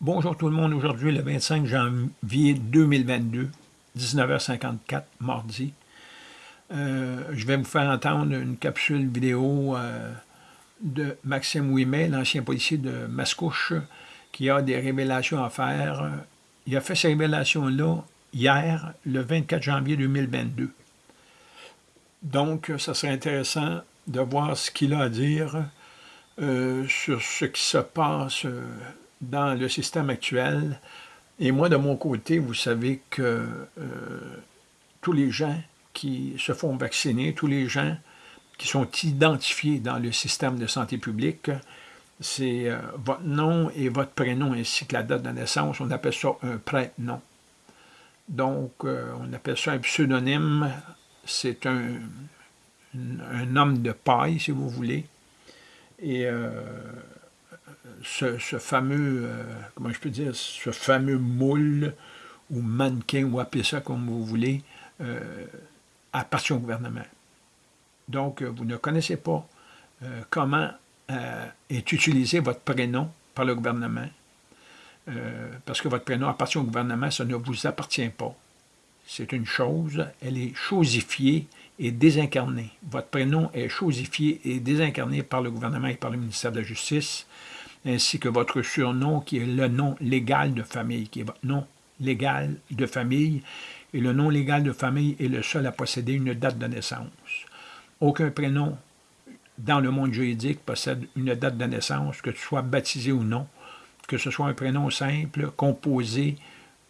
Bonjour tout le monde, aujourd'hui le 25 janvier 2022, 19h54, mardi. Euh, je vais vous faire entendre une capsule vidéo euh, de Maxime Ouimet, l'ancien policier de Mascouche, qui a des révélations à faire. Il a fait ces révélations-là hier, le 24 janvier 2022. Donc, ça serait intéressant de voir ce qu'il a à dire euh, sur ce qui se passe dans le système actuel. Et moi, de mon côté, vous savez que euh, tous les gens qui se font vacciner, tous les gens qui sont identifiés dans le système de santé publique, c'est euh, votre nom et votre prénom ainsi que la date de naissance. On appelle ça un prénom. Donc, euh, on appelle ça un pseudonyme. C'est un, un, homme de paille, si vous voulez. Et ce, fameux, euh, ce fameux moule ou mannequin, ou appelez ça comme vous voulez, euh, appartient au gouvernement. Donc, euh, vous ne connaissez pas comment est utilisé votre prénom par le gouvernement, parce que votre prénom appartient au gouvernement, ça ne vous appartient pas. C'est une chose, elle est chosifiée et désincarnée. Votre prénom est chosifié et désincarné par le gouvernement et par le ministère de la Justice ainsi que votre surnom qui est le nom légal de famille, qui est votre nom légal de famille, et le nom légal de famille est le seul à posséder une date de naissance. Aucun prénom dans le monde juridique possède une date de naissance, que tu sois baptisé ou non, que ce soit un prénom simple, composé,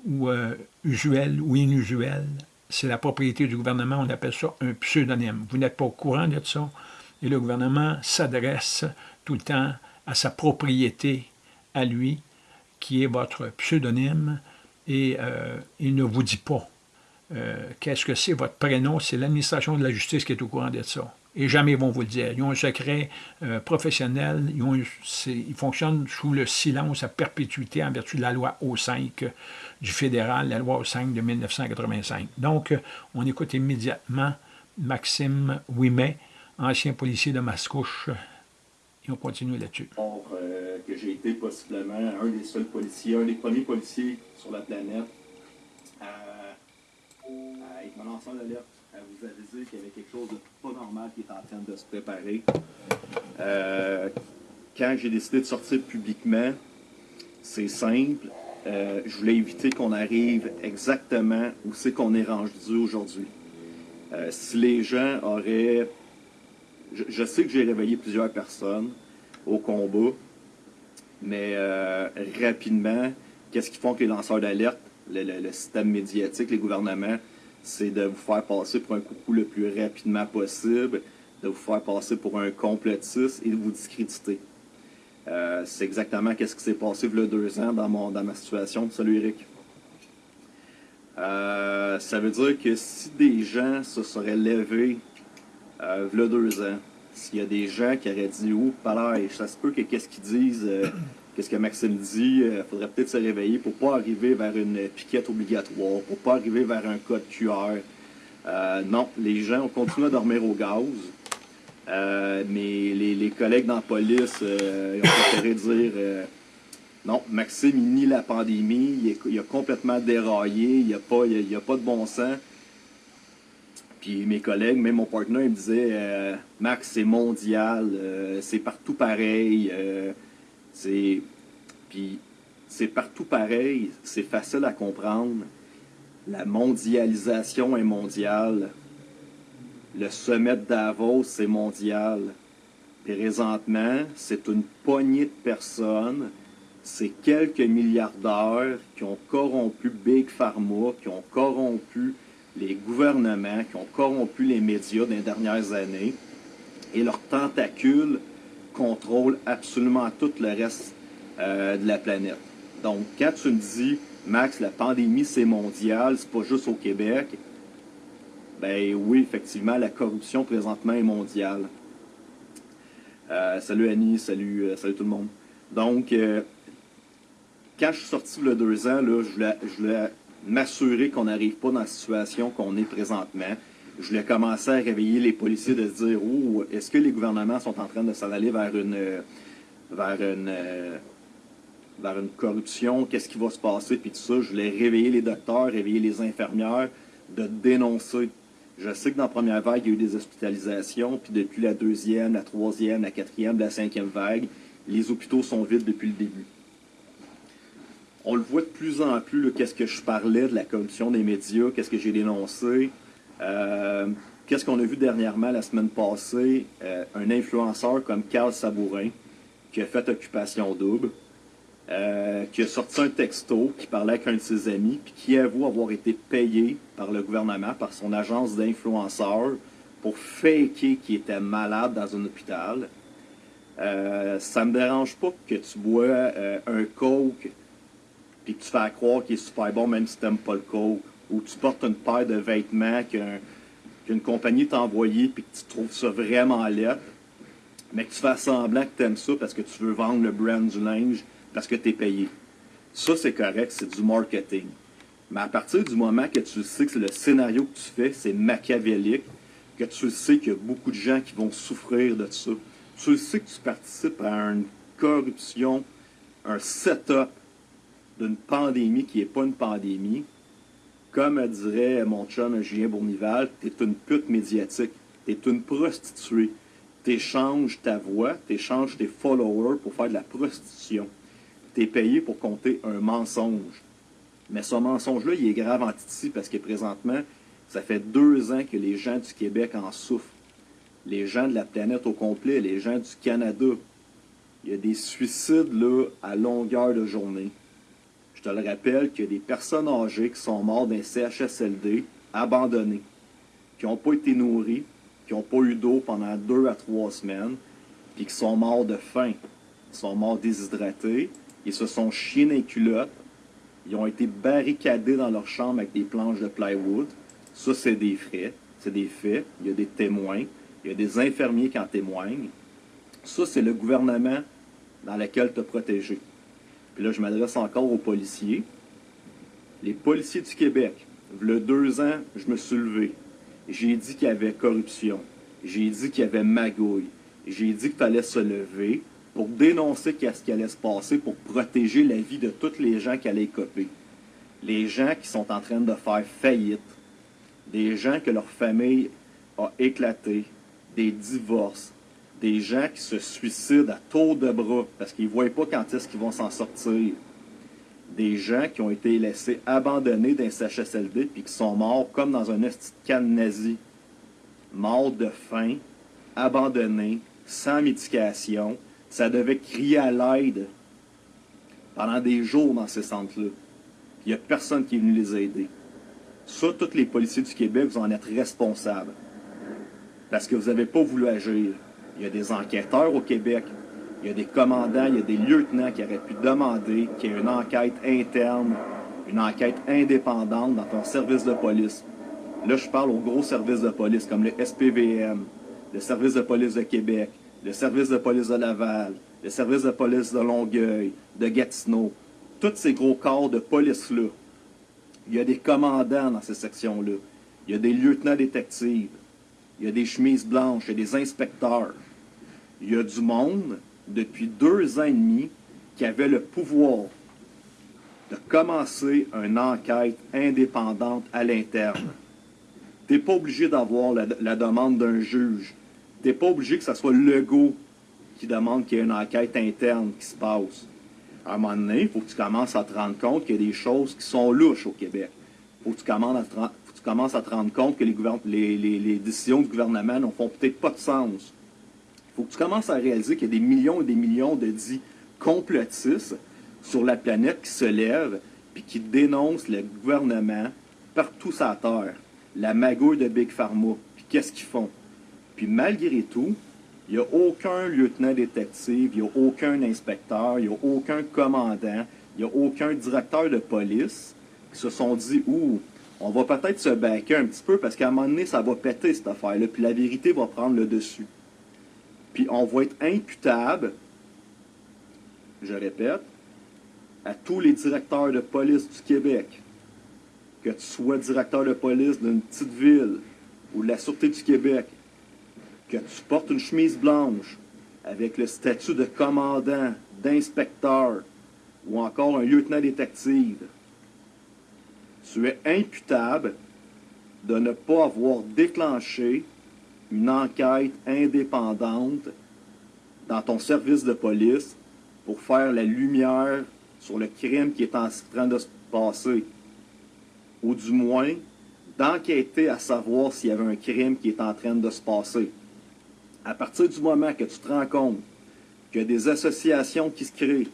ou euh, usuel ou inusuel. C'est la propriété du gouvernement, on appelle ça un pseudonyme. Vous n'êtes pas au courant de ça, et le gouvernement s'adresse tout le temps à sa propriété à lui, qui est votre pseudonyme, et euh, il ne vous dit pas euh, qu'est-ce que c'est votre prénom, c'est l'administration de la justice qui est au courant de ça. Et jamais ils vont vous le dire. Ils ont un secret euh, professionnel, ils, fonctionnent sous le silence à perpétuité en vertu de la loi O5 du fédéral, la loi O5 de 1985. Donc, on écoute immédiatement Maxime Ouimet, ancien policier de Mascouche, on continue là-dessus. Euh, que j'ai été possiblement un des seuls policiers, un des premiers policiers sur la planète à, être mon lanceur d'alerte, à vous aviser qu'il y avait quelque chose de pas normal qui est en train de se préparer. Euh, quand j'ai décidé de sortir publiquement, c'est simple. Euh, je voulais éviter qu'on arrive exactement où c'est qu'on est rendu aujourd'hui. si les gens auraient je, sais que j'ai réveillé plusieurs personnes au combat, mais euh, rapidement, qu'est-ce qu'ils font que les lanceurs d'alerte, le, système médiatique, les gouvernements, c'est de vous faire passer pour un coucou le plus rapidement possible, de vous faire passer pour un complotiste et de vous discréditer. Euh, c'est exactement ce qui s'est passé il y a deux ans dans, mon, dans ma situation. Salut Eric. Euh, ça veut dire que si des gens se seraient levés euh, a deux ans, s'il y a des gens qui auraient dit « Oh, et ça se peut que qu'est-ce qu'ils disent, euh, qu'est-ce que Maxime dit, euh, faudrait peut-être se réveiller pour pas arriver vers une piquette obligatoire, pour pas arriver vers un code QR. Euh, non, les gens ont continué à dormir au gaz. mais les, collègues dans la police ont préféré dire non, Maxime, il nie la pandémie, il, a complètement déraillé, il n'y a, pas de bon sens. Puis mes collègues, même mon partenaire, il me disait euh, Max, c'est mondial, euh, c'est partout pareil. Euh, c'est. Partout pareil, c'est facile à comprendre. La mondialisation est mondiale. Le sommet de Davos, c'est mondial. Présentement, c'est une poignée de personnes, c'est quelques milliardaires qui ont corrompu Big Pharma, qui ont corrompu les gouvernements qui ont corrompu les médias dans les dernières années et leurs tentacules contrôlent absolument tout le reste euh, de la planète. Donc, quand tu me dis, Max, la pandémie, c'est mondial, c'est pas juste au Québec, ben oui, effectivement, la corruption présentement est mondiale. Euh, salut Annie, salut, euh, salut tout le monde. Donc, quand je suis sorti a deux ans, là, je voulais m'assurer qu'on n'arrive pas dans la situation qu'on est présentement. Je voulais commencer à réveiller les policiers de se dire oh, est-ce que les gouvernements sont en train de s'en aller vers une vers une vers une corruption, qu'est-ce qui va se passer, puis tout ça. Je voulais réveiller les docteurs, réveiller les infirmières, de dénoncer. Je sais que dans la première vague, il y a eu des hospitalisations, puis depuis la deuxième, la troisième, la quatrième, la cinquième vague, les hôpitaux sont vides depuis le début. On le voit de plus en plus, qu'est-ce que je parlais de la corruption des médias, qu'est-ce que j'ai dénoncé. Euh, qu'est-ce qu'on a vu dernièrement la semaine passée? Euh, un influenceur comme Carl Sabourin, qui a fait Occupation Double, euh, qui a sorti un texto, qui parlait avec un de ses amis, puis qui avoue avoir été payé par le gouvernement, par son agence d'influenceurs, pour faker qu'il était malade dans un hôpital. Euh, ça me dérange pas que tu bois un coke puis que tu fais croire qu'il est super bon même si tu n'aimes pas le coke ou tu portes une paire de vêtements qu'une compagnie t'a envoyé puis que tu trouves ça vraiment laid mais que tu fais semblant que tu aimes ça parce que tu veux vendre le brand du linge parce que tu es payé. Ça, c'est correct, c'est du marketing. Mais à partir du moment que tu sais que le scénario que tu fais, c'est machiavélique, que tu sais qu'il y a beaucoup de gens qui vont souffrir de ça, tu sais que tu participes à une corruption, un setup d'une pandémie qui n'est pas une pandémie, comme dirait mon chum Julien Bournival, tu es une pute médiatique, tu es une prostituée. Tu échanges ta voix, tu échanges tes followers pour faire de la prostitution. Tu es payé pour compter un mensonge. Mais ce mensonge-là, il est grave en Titi parce que présentement, ça fait deux ans que les gens du Québec en souffrent les gens de la planète au complet, les gens du Canada. Il y a des suicides là à longueur de journée. Je te le rappelle qu'il y a des personnes âgées qui sont mortes d'un CHSLD, abandonnées, qui n'ont pas été nourries, qui n'ont pas eu d'eau pendant deux à trois semaines, puis qui sont morts de faim. Ils sont morts déshydratés, ils se sont chiés dans les culottes, ils ont été barricadés dans leur chambre avec des planches de plywood. Ça, c'est des faits. C'est des faits. Il y a des témoins. Il y a des infirmiers qui en témoignent. Ça, c'est le gouvernement dans lequel tu as protégé. Là, je m'adresse encore aux policiers. Les policiers du Québec, a deux ans, je me suis levé. J'ai dit qu'il y avait corruption. J'ai dit qu'il y avait magouille. J'ai dit que tu allais se lever pour dénoncer ce qui allait se passer, pour protéger la vie de tous les gens qui allaient copier. Les gens qui sont en train de faire faillite. Des gens que leur famille a éclaté, des divorces, des gens qui se suicident à tour de bras parce qu'ils ne voient pas quand est-ce vont s'en sortir. Des gens qui ont été laissés abandonnés d'un CHSLD puis qui sont morts comme dans un esti de nazi. Morts de faim, abandonnés, sans médication. Ça devait crier à l'aide pendant des jours dans ces centres-là. Il n'y a personne qui est venu les aider. Ça, tous les policiers du Québec, vous en êtes responsables parce que vous n'avez pas voulu agir. Il y a des enquêteurs au Québec, il y a des commandants, il y a des lieutenants qui auraient pu demander qu'il y ait une enquête interne, une enquête indépendante dans ton service de police. Là, je parle aux gros services de police comme le SPVM, le service de police de Québec, le service de police de Laval, le service de police de Longueuil, de Gatineau. Tous ces gros corps de police-là. Il y a des commandants dans ces sections-là. Il y a des lieutenants détectives il y a des chemises blanches, il y a des inspecteurs. Il y a du monde, depuis deux ans et demi, qui avait le pouvoir de commencer une enquête indépendante à l'interne. Tu n'es pas obligé d'avoir la, demande d'un juge. Tu n'es pas obligé que ce soit Legault qui demande qu'il y ait une enquête interne qui se passe. À un moment donné, il faut que tu commences à te rendre compte qu'il y a des choses qui sont louches au Québec. Il faut que tu commences à te, rendre compte que les, décisions du gouvernement n'ont peut-être pas de sens. Faut que tu commences à réaliser qu'il y a des millions et des millions de dits complotistes sur la planète qui se lèvent puis qui dénoncent le gouvernement partout la Terre. La magouille de Big Pharma. Puis qu'est-ce qu'ils font? Puis malgré tout, il n'y a aucun lieutenant détective, il n'y a aucun inspecteur, il n'y a aucun commandant, il n'y a aucun directeur de police qui se sont dit « Ouh, on va peut-être se baquer un petit peu parce qu'à un moment donné, ça va péter cette affaire-là, puis la vérité va prendre le dessus. Puis on va être imputable, je répète, à tous les directeurs de police du Québec, que tu sois directeur de police d'une petite ville ou de la Sûreté du Québec, que tu portes une chemise blanche avec le statut de commandant, d'inspecteur ou encore un lieutenant détective. Tu es imputable de ne pas avoir déclenché une enquête indépendante dans ton service de police pour faire la lumière sur le crime qui est en train de se passer. Ou du moins, d'enquêter à savoir s'il y avait un crime qui est en train de se passer. À partir du moment que tu te rends compte qu'il y a des associations qui se créent,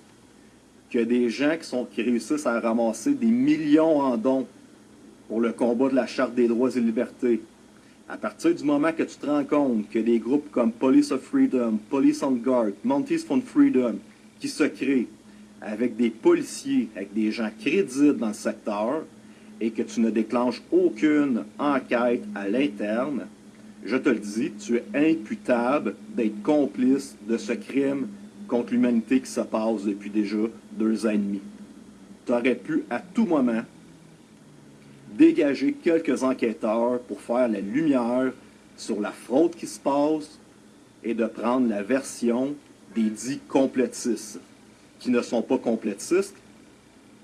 qu'il y des gens qui, qui réussissent à ramasser des millions en dons pour le combat de la Charte des droits et libertés, à partir du moment que tu te rends compte que des groupes comme Police of Freedom, Police on Guard, Montes for Freedom, qui se créent avec des policiers, avec des gens crédibles dans le secteur, et que tu ne déclenches aucune enquête à l'interne, je te le dis, tu es imputable d'être complice de ce crime contre l'humanité qui se passe depuis déjà deux ans et demi. Tu aurais pu à tout moment dégager quelques enquêteurs pour faire la lumière sur la fraude qui se passe et de prendre la version des dits complétistes, qui ne sont pas complétistes,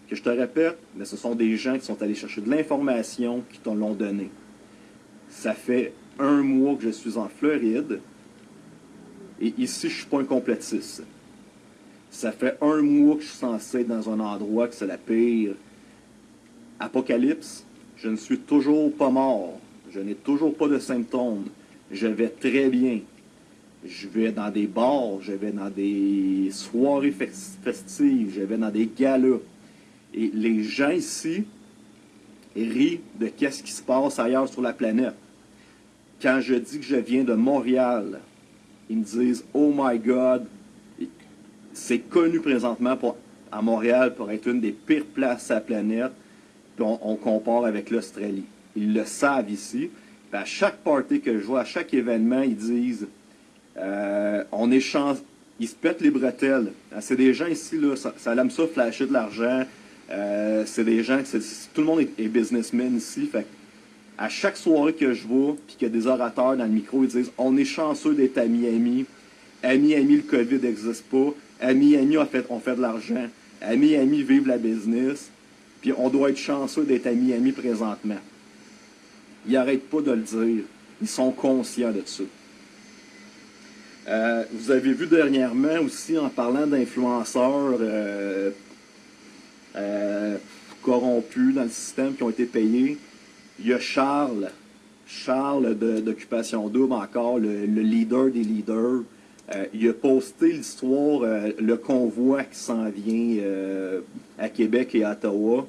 que je te répète, mais ce sont des gens qui sont allés chercher de l'information, qui t'en l'ont donné. Ça fait un mois que je suis en Floride, et ici, je ne suis pas un complétiste. Ça fait un mois que je suis censé être dans un endroit que c'est la pire apocalypse, je ne suis toujours pas mort. Je n'ai toujours pas de symptômes. Je vais très bien. Je vais dans des bars, je vais dans des soirées festives, je vais dans des galas. Et les gens ici rient de qu'est-ce qui se passe ailleurs sur la planète. Quand je dis que je viens de Montréal, ils me disent « Oh my God! » C'est connu présentement à Montréal pour être une des pires places à la planète on, compare avec l'Australie. Ils le savent ici. à chaque party que je vois, à chaque événement, ils disent euh, on échange. Ils se pètent les bretelles. Ah, c'est des gens ici, là, ça, ça aime ça flasher de l'argent. Euh, c'est des gens, tout le monde est, businessman ici. À chaque soirée que je vois, puis qu'il y a des orateurs dans le micro, ils disent on est chanceux d'être à Miami. À Miami, le COVID n'existe pas. À Miami, on fait, on fait de l'argent. À Miami, vive la business. Puis on doit être chanceux d'être à Miami présentement. Ils n'arrêtent pas de le dire. Ils sont conscients de ça. Euh, vous avez vu dernièrement aussi, en parlant d'influenceurs euh, euh, corrompus dans le système qui ont été payés, il y a Charles, Charles d'Occupation Double encore, le, leader des leaders. Il a posté l'histoire, le convoi qui s'en vient à Québec et à Ottawa,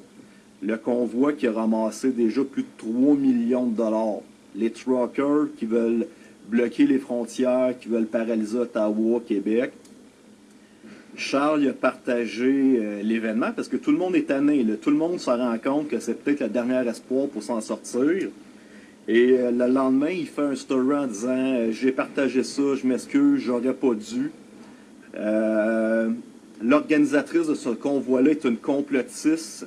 le convoi qui a ramassé déjà plus de 3 millions de dollars. Les truckers qui veulent bloquer les frontières, qui veulent paralyser Ottawa, Québec. Charles a partagé euh, l'événement parce que tout le monde est tanné. Tout le monde se rend compte que c'est peut-être le dernier espoir pour s'en sortir. Et euh, le lendemain, il fait un story en disant euh, J'ai partagé ça, je m'excuse, j'aurais pas dû. L'organisatrice de ce convoi-là est une complotiste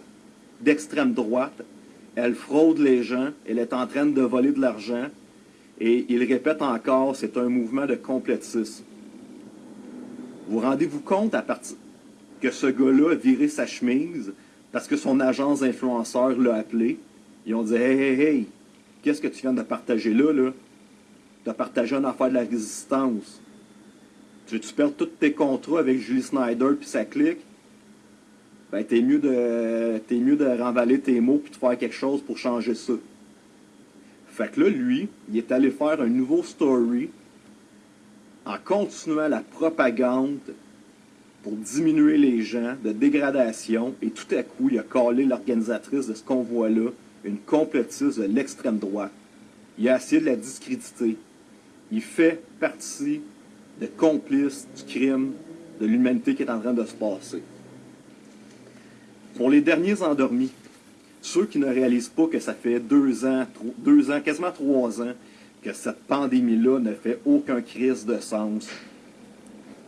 d'extrême droite. Elle fraude les gens. Elle est en train de voler de l'argent. Et il répète encore, c'est un mouvement de complétisme. Vous rendez-vous compte à partir que ce gars-là a viré sa chemise parce que son agence d'influenceurs l'a appelé? Ils ont dit Hey, hey, hey, qu'est-ce que tu viens de partager là, là? Tu as partagé une affaire de la résistance. Tu veux-tu perdre tous tes contrats avec Julie Snyder puis sa clique? ben, t'es mieux de mieux de remballer tes mots puis de faire quelque chose pour changer ça. Fait que là, lui, il est allé faire un nouveau story en continuant la propagande pour diminuer les gens de dégradation et tout à coup, il a collé l'organisatrice de ce convoi-là, une complotiste de l'extrême droite. Il a essayé de la discréditer. Il fait partie de complices du crime de l'humanité qui est en train de se passer. Pour les derniers endormis, ceux qui ne réalisent pas que ça fait deux ans, deux ans, quasiment trois ans, que cette pandémie-là ne fait aucun crise de sens,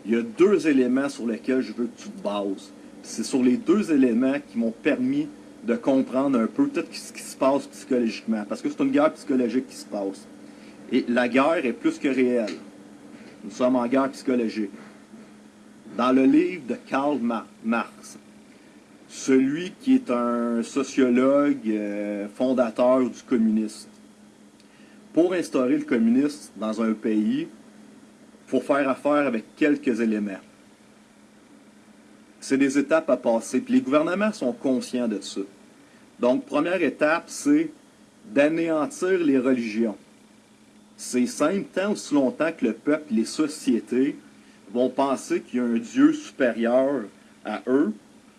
il y a deux éléments sur lesquels je veux que tu te bases. C'est sur les deux éléments qui m'ont permis de comprendre un peu tout ce qui se passe psychologiquement. Parce que c'est une guerre psychologique qui se passe. Et la guerre est plus que réelle. Nous sommes en guerre psychologique. Dans le livre de Karl Marx, celui qui est un sociologue euh, fondateur du communisme. Pour instaurer le communisme dans un pays, il faut faire affaire avec quelques éléments. C'est des étapes à passer, puis les gouvernements sont conscients de ça. Donc, première étape, c'est d'anéantir les religions. C'est simple, tant aussi longtemps que le peuple, les sociétés vont penser qu'il y a un Dieu supérieur à eux,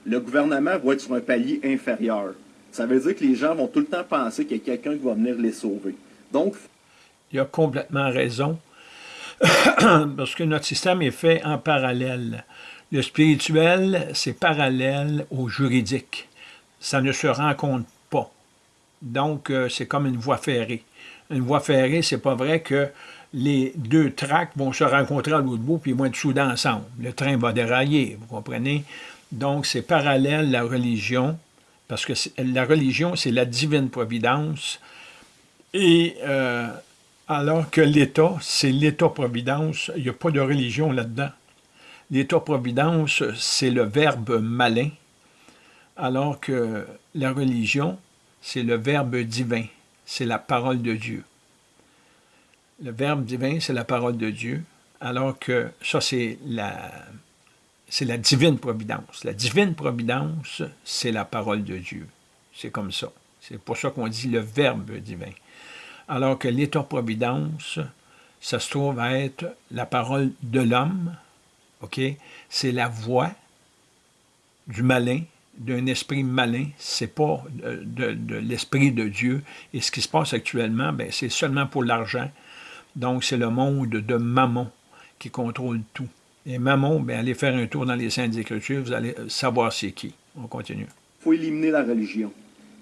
le gouvernement va être sur un palier inférieur. Ça veut dire que les gens vont tout le temps penser qu'il y a quelqu'un qui va venir les sauver. Donc, il a complètement raison, parce que notre système est fait en parallèle. Le spirituel, c'est parallèle au juridique. Ça ne se rencontre pas. Donc, euh, c'est comme une voie ferrée. Une voie ferrée, c'est pas vrai que les deux tracts vont se rencontrer à l'autre bout, puis ils vont être soudés ensemble. Le train va dérailler, vous comprenez? Donc, c'est parallèle la religion, parce que la religion, c'est la divine providence, et euh, alors que l'État, c'est l'État-providence, il n'y a pas de religion là-dedans. L'État-providence, c'est le verbe malin, alors que la religion, c'est le verbe divin, c'est la parole de Dieu. Le verbe divin, c'est la parole de Dieu, alors que ça, c'est la, c'est la divine providence. La divine providence, c'est la parole de Dieu. C'est comme ça. C'est pour ça qu'on dit le verbe divin. Alors que l'état-providence, ça se trouve à être la parole de l'homme, OK? C'est la voix du malin, d'un esprit malin, c'est pas de, l'esprit de Dieu. Et ce qui se passe actuellement, ben, c'est seulement pour l'argent. Donc, c'est le monde de Mammon qui contrôle tout. Et Mammon, bien, allez faire un tour dans les Saintes Écritures, vous allez savoir c'est qui. On continue. Il faut éliminer la religion.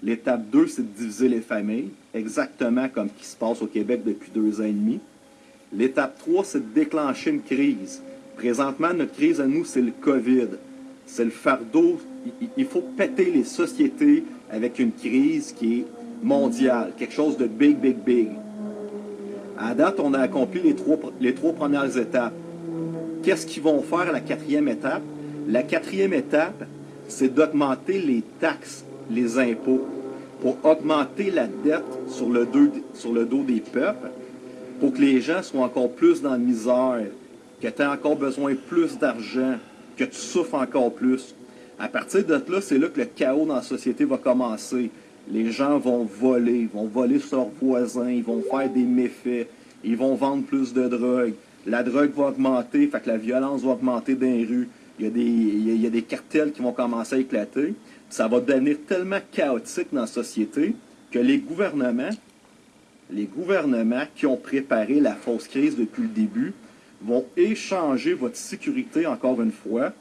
L'étape 2, c'est de diviser les familles, exactement comme ce qui se passe au Québec depuis deux ans et demi. L'étape 3, c'est de déclencher une crise. Présentement, notre crise à nous, c'est le COVID. C'est le fardeau. Il faut péter les sociétés avec une crise qui est mondiale, quelque chose de big, big, big. À date, on a accompli les trois, les trois premières étapes. Qu'est-ce qu'ils vont faire à la quatrième étape? La quatrième étape, c'est d'augmenter les taxes, les impôts, pour augmenter la dette sur le, sur le dos des peuples, pour que les gens soient encore plus dans la misère, que tu aies encore besoin plus d'argent, que tu souffres encore plus. À partir de là, c'est là que le chaos dans la société va commencer. Les gens vont voler, vont voler sur leurs voisins, ils vont faire des méfaits, ils vont vendre plus de drogue. La drogue va augmenter, fait que la violence va augmenter dans les rues. Il y, a des, il y a des cartels qui vont commencer à éclater. Ça va devenir tellement chaotique dans la société que les gouvernements, les gouvernements qui ont préparé la fausse crise depuis le début, vont échanger votre sécurité, encore une fois,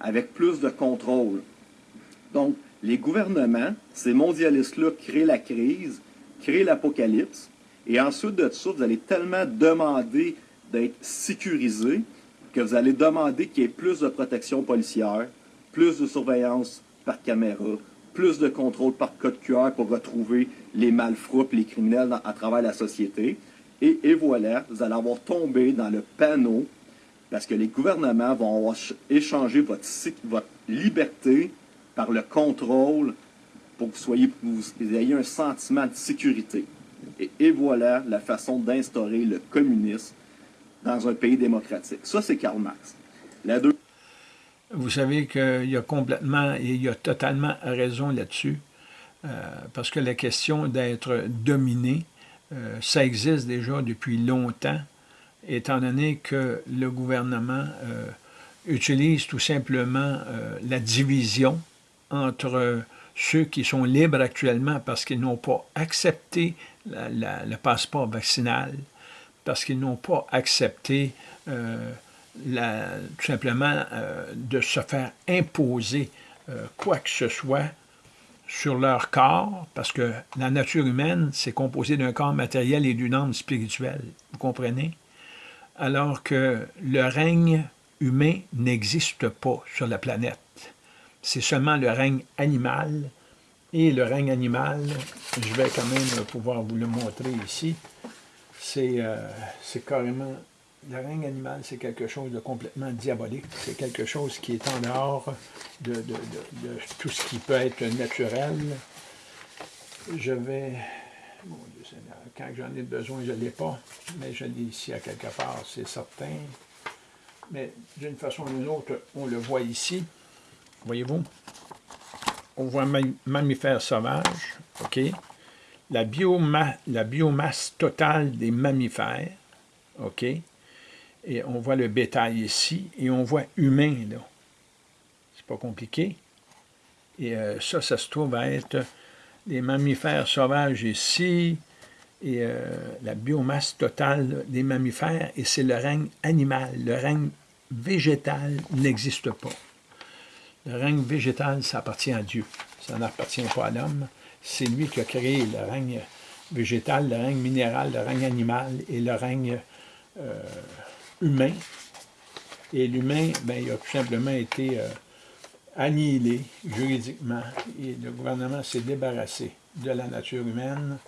avec plus de contrôle. Donc, les gouvernements, ces mondialistes-là, créent la crise, créent l'apocalypse, et ensuite de ça, vous allez tellement demander d'être sécurisé que vous allez demander qu'il y ait plus de protection policière, plus de surveillance par caméra, plus de contrôle par code QR pour retrouver les malfrats les criminels à travers la société. Et, voilà, vous allez avoir tombé dans le panneau parce que les gouvernements vont avoir échangé votre, liberté par le contrôle pour que vous, soyez, ayez un sentiment de sécurité. Et, voilà la façon d'instaurer le communisme dans un pays démocratique. Ça, c'est Karl Marx. Deux... Vous savez qu'il y a complètement et il y a totalement raison là-dessus, euh, parce que la question d'être dominé, euh, ça existe déjà depuis longtemps, étant donné que le gouvernement euh, utilise tout simplement la division entre ceux qui sont libres actuellement parce qu'ils n'ont pas accepté le passeport vaccinal, parce qu'ils n'ont pas accepté euh, tout simplement euh, de se faire imposer euh, quoi que ce soit sur leur corps, parce que la nature humaine, c'est composé d'un corps matériel et d'une âme spirituelle, vous comprenez? Alors que le règne humain n'existe pas sur la planète. C'est seulement le règne animal, et le règne animal, je vais quand même pouvoir vous le montrer ici, c'est euh, carrément le règne animal, c'est quelque chose de complètement diabolique. C'est quelque chose qui est en dehors de, tout ce qui peut être naturel. Je vais... Quand j'en ai besoin, je ne l'ai pas, mais je l'ai ici à quelque part, c'est certain. Mais d'une façon ou d'une autre, on le voit ici. Voyez-vous? On voit un mammifère sauvage, OK? La, la biomasse totale des mammifères, OK? Et on voit le bétail ici, et on voit humain, là. C'est pas compliqué. Et euh, ça, ça se trouve à être les mammifères sauvages ici, et euh, la biomasse totale des mammifères, et c'est le règne animal. Le règne végétal n'existe pas. Le règne végétal, ça appartient à Dieu. Ça n'appartient pas à l'homme. C'est lui qui a créé le règne végétal, le règne minéral, le règne animal et le règne euh, humain. Et l'humain, ben, il a tout simplement été euh, annihilé juridiquement et le gouvernement s'est débarrassé de la nature humaine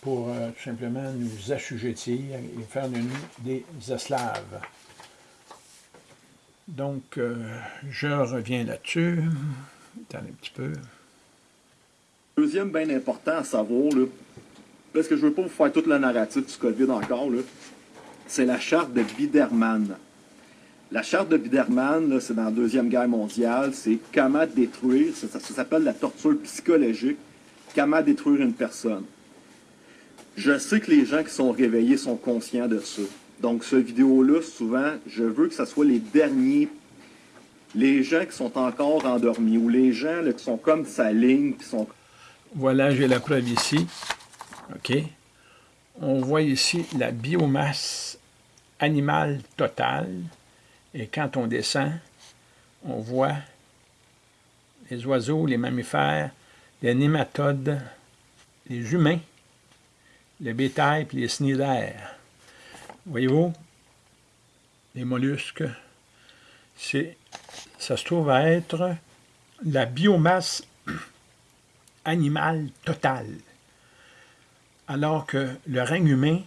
pour euh, tout simplement nous assujettir et faire de nous des esclaves. Donc, euh, je reviens là-dessus. Attends un petit peu. Deuxième bien important à savoir, là, parce que je ne veux pas vous faire toute la narrative du COVID encore, c'est la charte de Biderman. La charte de Biderman, c'est dans la Deuxième Guerre mondiale, c'est comment détruire, ça, s'appelle la torture psychologique, comment détruire une personne. Je sais que les gens qui sont réveillés sont conscients de ça. Donc, ce vidéo-là, souvent, je veux que ce soit les derniers, les gens qui sont encore endormis, ou les gens qui sont comme sa ligne, qui sont... Voilà, j'ai la preuve ici. OK? On voit ici la biomasse animale totale. Et quand on descend, on voit les oiseaux, les mammifères, les nématodes, les humains, le bétail et les cnidaires. Voyez-vous, les mollusques, ça se trouve à être la biomasse animale totale. Alors que le règne humain,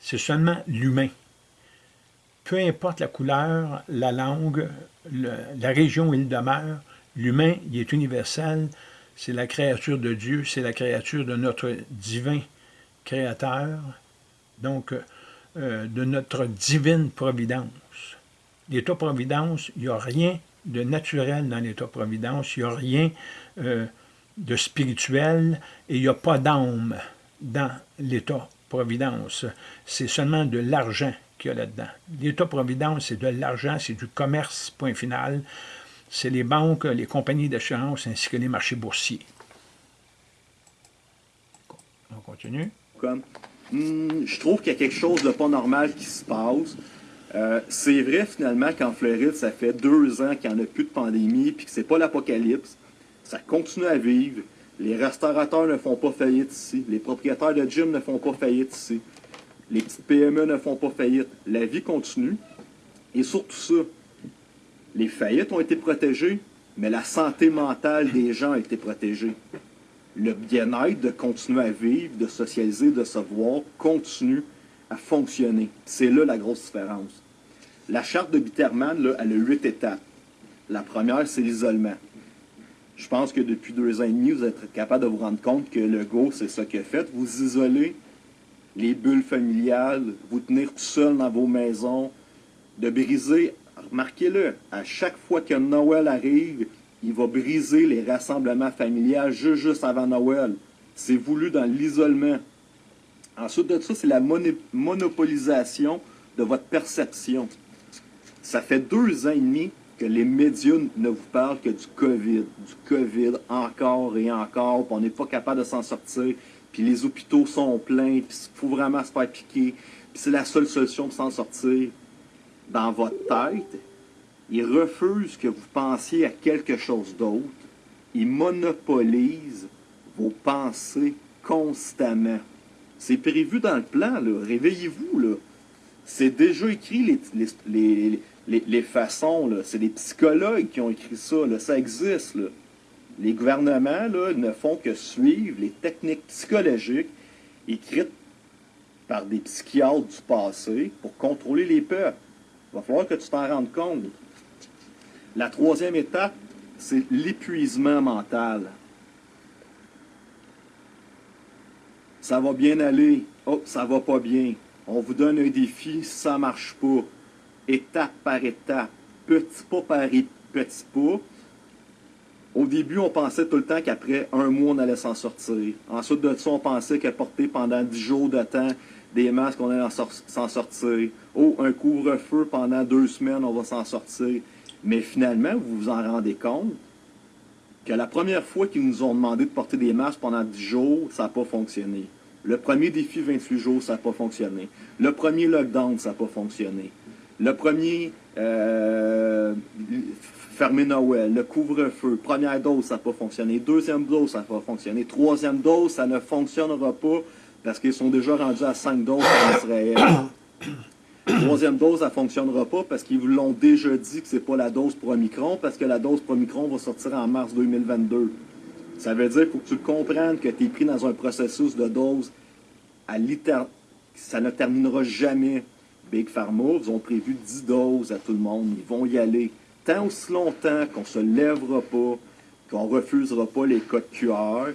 c'est seulement l'humain. Peu importe la couleur, la langue, la région où il demeure, l'humain, il est universel, c'est la créature de Dieu, c'est la créature de notre divin créateur. Donc, euh, de notre divine providence. L'état-providence, il n'y a rien de naturel dans l'état-providence, il n'y a rien euh, de spirituel et il n'y a pas d'âme dans l'état-providence. C'est seulement de l'argent qu'il y a là-dedans. L'état-providence, c'est de l'argent, c'est du commerce, point final. C'est les banques, les compagnies d'assurance ainsi que les marchés boursiers. On continue. Hmm, je trouve qu'il y a quelque chose de pas normal qui se passe. Euh, c'est vrai finalement qu'en Floride, ça fait deux ans qu'il n'y en a plus de pandémie, puis que c'est pas l'apocalypse. Ça continue à vivre. Les restaurateurs ne font pas faillite ici. Les propriétaires de gym ne font pas faillite ici. Les petites PME ne font pas faillite. La vie continue. Et surtout ça, les faillites ont été protégées, mais la santé mentale des gens a été protégée le bien-être de continuer à vivre, de socialiser, de se voir, continue à fonctionner. C'est là la grosse différence. La charte de Bitterman, là, elle a huit étapes. La première, c'est l'isolement. Je pense que depuis deux ans et demi, vous êtes capable de vous rendre compte que le Go, c'est ça qu'il a fait. Vous isolez les bulles familiales, vous tenir tout seul dans vos maisons, de briser, remarquez-le, à chaque fois que Noël arrive, il va briser les rassemblements familiaux juste, juste avant Noël. C'est voulu dans l'isolement. Ensuite de ça, c'est la monopolisation de votre perception. Ça fait deux ans et demi que les médias ne vous parlent que du COVID. Du COVID encore et encore, puis on n'est pas capable de s'en sortir, puis les hôpitaux sont pleins, puis il faut vraiment se faire piquer, puis c'est la seule solution pour s'en sortir. Dans votre tête, il refuse que vous pensiez à quelque chose d'autre. Il monopolise vos pensées constamment. C'est prévu dans le plan, là. Réveillez-vous, là. C'est déjà écrit, les, les, façons, là. C'est des psychologues qui ont écrit ça. Ça existe. Les gouvernements, ne font que suivre les techniques psychologiques écrites par des psychiatres du passé pour contrôler les peuples. Il va falloir que tu t'en rendes compte. La troisième étape, c'est l'épuisement mental. Ça va bien aller. Oh, ça va pas bien. On vous donne un défi, ça marche pas. Étape par étape, petit pas par petit pas. Au début, on pensait tout le temps qu'après un mois, on allait s'en sortir. Ensuite de ça, on pensait que porter pendant dix jours de temps des masques, on allait s'en sortir. Oh, un couvre-feu pendant deux semaines, on va s'en sortir. Mais finalement, vous vous en rendez compte que la première fois qu'ils nous ont demandé de porter des masques pendant 10 jours, ça n'a pas fonctionné. Le premier défi 28 jours, ça n'a pas fonctionné. Le premier lockdown, ça n'a pas fonctionné. Le premier euh, fermer Noël, le couvre-feu, première dose, ça n'a pas fonctionné. Deuxième dose, ça n'a pas fonctionné. Troisième dose, ça ne fonctionnera pas parce qu'ils sont déjà rendus à 5 doses en Israël. Troisième dose, ça ne fonctionnera pas parce qu'ils vous l'ont déjà dit que ce n'est pas la dose pour Omicron, parce que la dose pour Omicron va sortir en mars 2022. Ça veut dire qu'il faut que tu comprennes que tu es pris dans un processus de dose à Ça ne terminera jamais. Big Pharma, ils ont prévu 10 doses à tout le monde. Ils vont y aller. Tant aussi longtemps qu'on ne se lèvera pas, qu'on ne refusera pas les codes QR,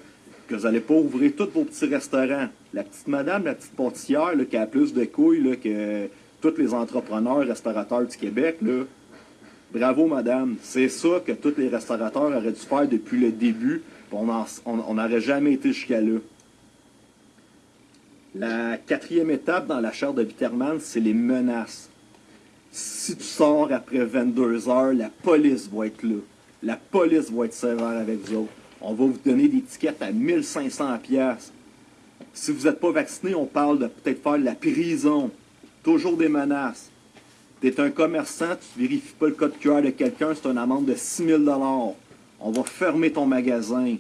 que vous n'allez pas ouvrir tous vos petits restaurants. La petite madame, la petite pâtissière qui a plus de couilles que tous les entrepreneurs, restaurateurs du Québec, bravo madame, c'est ça que tous les restaurateurs auraient dû faire depuis le début, on n'aurait jamais été jusqu'à là. La quatrième étape dans la charte de Witterman, c'est les menaces. Si tu sors après 22 heures, la police va être là. La police va être sévère avec vous On va vous donner des tickets à 1500 pièces. Si vous n'êtes pas vacciné, on parle de peut-être faire de la prison. Toujours des menaces. Tu es un commerçant, tu ne vérifies pas le code QR de quelqu'un, c'est une amende de 6 000 On va fermer ton magasin.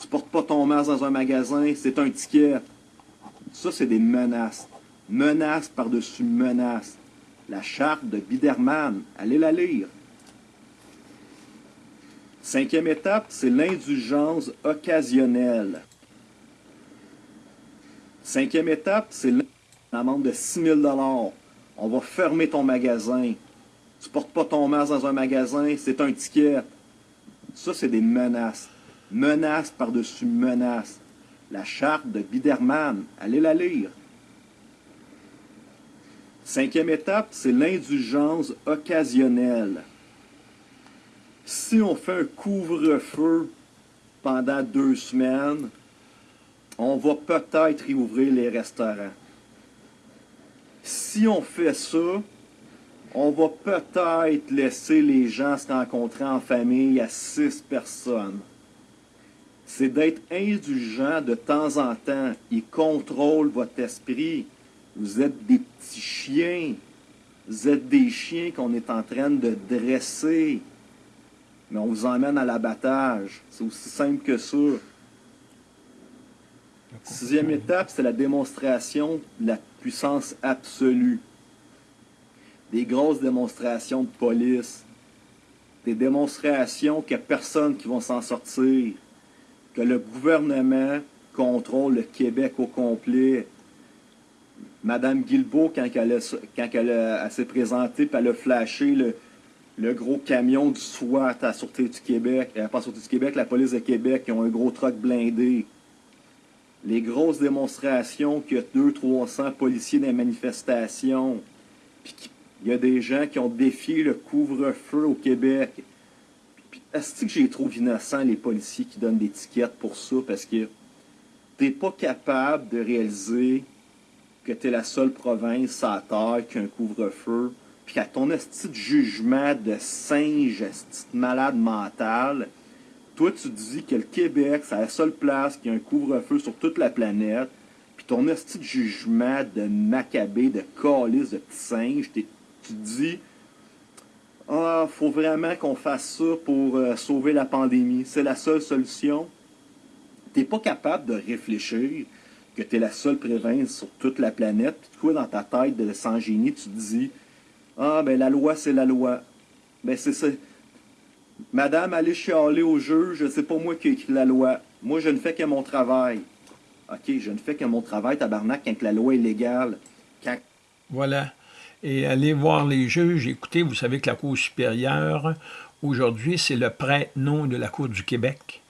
Tu ne portes pas ton masque dans un magasin, c'est un ticket. Ça, c'est des menaces. Menaces par-dessus menaces. La charte de Biderman, allez la lire. Cinquième étape, c'est l'indulgence occasionnelle. Cinquième étape, c'est amende de 6 000 On va fermer ton magasin. Tu ne portes pas ton masque dans un magasin, c'est un ticket. Ça, c'est des menaces. Menaces par-dessus menaces. La charte de Biderman, allez la lire. Cinquième étape, c'est l'indulgence occasionnelle. Si on fait un couvre-feu pendant deux semaines, on va peut-être réouvrir les restaurants si on fait ça, on va peut-être laisser les gens se rencontrer en famille à six personnes. C'est d'être indulgent de temps en temps. Il contrôle votre esprit. Vous êtes des petits chiens. Vous êtes des chiens qu'on est en train de dresser. Mais on vous emmène à l'abattage. C'est aussi simple que ça. Sixième étape, c'est la démonstration de la puissance absolue. Des grosses démonstrations de police. Des démonstrations qu'il n'y a personne qui va s'en sortir. Le gouvernement contrôle le Québec au complet. Madame Guilbeault, quand elle, s'est présentée, elle a flashé le, gros camion du SWAT à la Sûreté du Québec, euh, pas la Sûreté du Québec, la police de Québec, qui ont un gros truck blindé les grosses démonstrations qu'il y a 200-300 policiers dans les manifestations, puis qu'il y a des gens qui ont défié le couvre-feu au Québec. Est-ce que j'ai trop innocent les policiers qui donnent des tickets pour ça? Parce que t'es pas capable de réaliser que tu es la seule province à terre qui a un couvre-feu, puis qu'à ton esti de jugement de singe, esti de malade mental, toi, tu dis que le Québec, c'est la seule place qui a un couvre-feu sur toute la planète, puis ton esti de jugement de macabé, de calice, de petit singe, tu dis Ah, faut vraiment qu'on fasse ça pour euh, sauver la pandémie. C'est la seule solution. Tu n'es pas capable de réfléchir que tu la seule province sur toute la planète, puis toi, dans ta tête de sans génie, tu te dis Ah, ben la loi, c'est la loi. Ben c'est ça. Madame, allez chialer au juge, c'est pas moi qui ai écrit la loi. Moi, je ne fais que mon travail. OK, je ne fais que mon travail, tabarnak, quand la loi est légale. Voilà. Et allez voir les juges. Écoutez, vous savez que la Cour supérieure, aujourd'hui, c'est le prête-nom de la Cour du Québec.